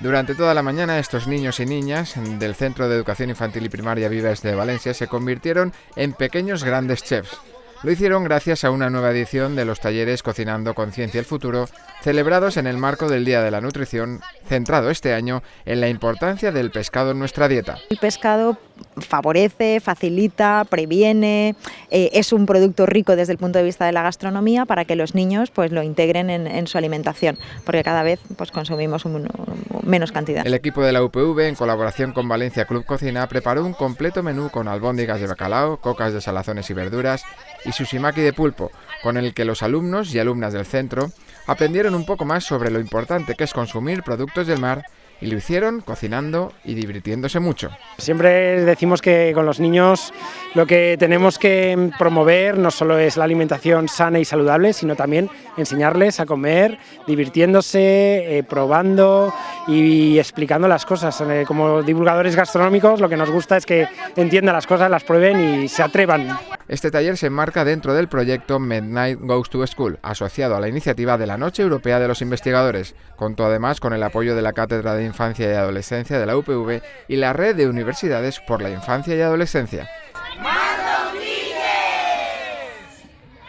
Durante toda la mañana estos niños y niñas del Centro de Educación Infantil y Primaria Vives de Valencia se convirtieron en pequeños grandes chefs. Lo hicieron gracias a una nueva edición de los talleres Cocinando Conciencia el Futuro, celebrados en el marco del Día de la Nutrición, centrado este año en la importancia del pescado en nuestra dieta. El pescado favorece, facilita, previene, eh, es un producto rico desde el punto de vista de la gastronomía para que los niños pues, lo integren en, su alimentación, porque cada vez pues, consumimos menos cantidad. El equipo de la UPV, en colaboración con Valencia Club Cocina, preparó un completo menú con albóndigas de bacalao, cocas de salazones y verduras y sushimaki de pulpo, con el que los alumnos y alumnas del centro aprendieron un poco más sobre lo importante que es consumir productos del mar y lo hicieron cocinando y divirtiéndose mucho. Siempre decimos que con los niños lo que tenemos que promover no solo es la alimentación sana y saludable, sino también enseñarles a comer, divirtiéndose, eh, probando y explicando las cosas. Eh, como divulgadores gastronómicos lo que nos gusta es que entiendan las cosas, las prueben y se atrevan. Este taller se enmarca dentro del proyecto Midnight Goes to School, asociado a la iniciativa de la Noche Europea de los Investigadores. Contó además con el apoyo de la Cátedra de Infancia y Adolescencia de la UPV y la Red de Universidades por la Infancia y Adolescencia.